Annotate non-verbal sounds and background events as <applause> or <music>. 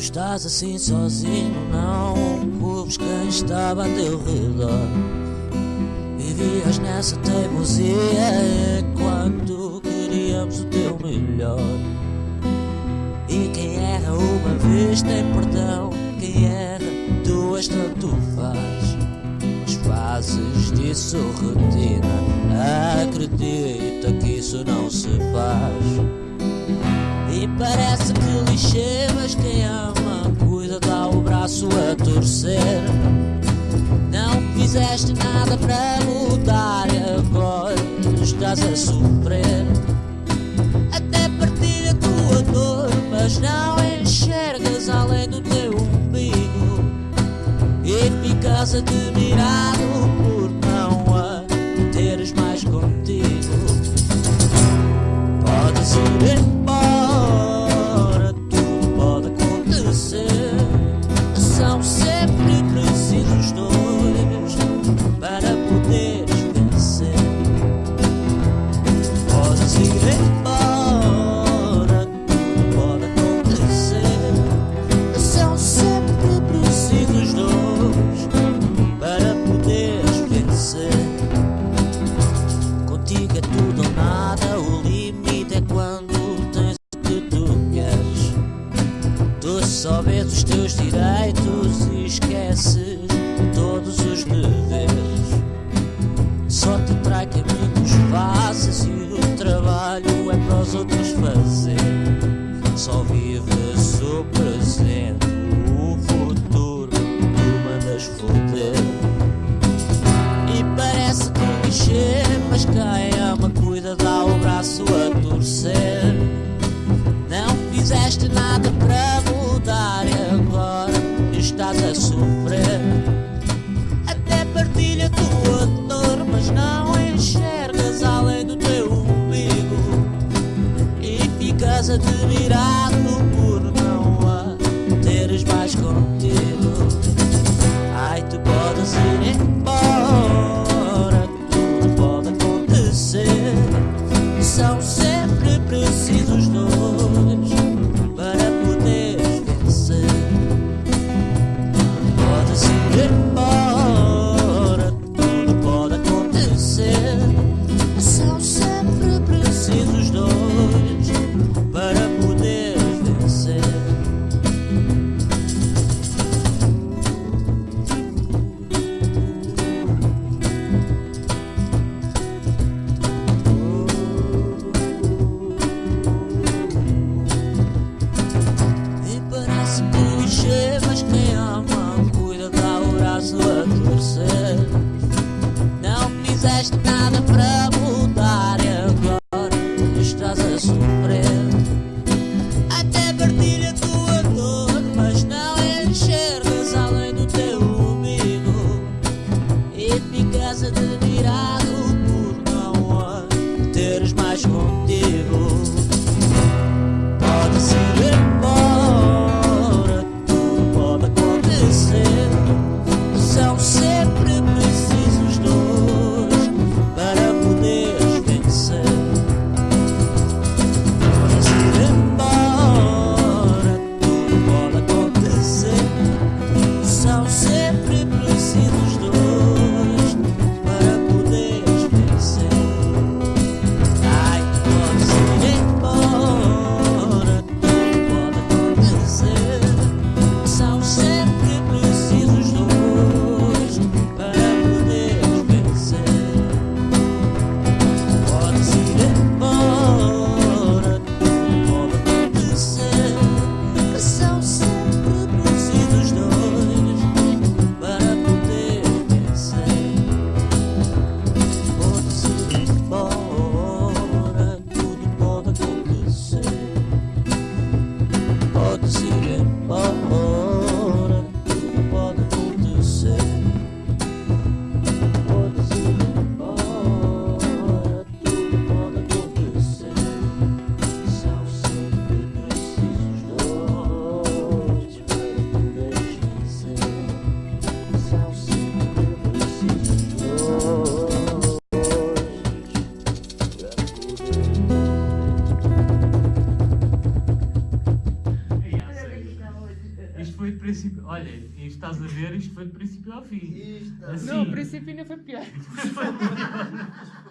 Tu estás assim sozinho, não culpes quem estava a teu redor. Vivias nessa teimosia enquanto queríamos o teu melhor. E quem erra uma vez tem perdão, quem erra duas tanto faz. Mas fazes disso rotina, acredita que isso não se faz. E parece que lixê, mas quem ama cuida, dá o braço a torcer. Não fizeste nada para mudar e agora estás a sofrer. Até partilha a tua dor, mas não enxergas além do teu umbigo. E ficas admirado por não teres mais contigo. Podes ir só vês os teus direitos e esqueces todos os deveres. Só te trai caminhos fáceis e o trabalho é para os outros fazer. Só vives o presente, o futuro tu mandas foder. E parece que clichê, mas quem ama cuida, dá o braço a torcer. Não fizeste nada nada Zero. Princípio. Olha, isto estás a ver, isto foi do princípio ao fim. Isto, Assim. Não, o princípio ainda foi pior. Foi pior. <laughs>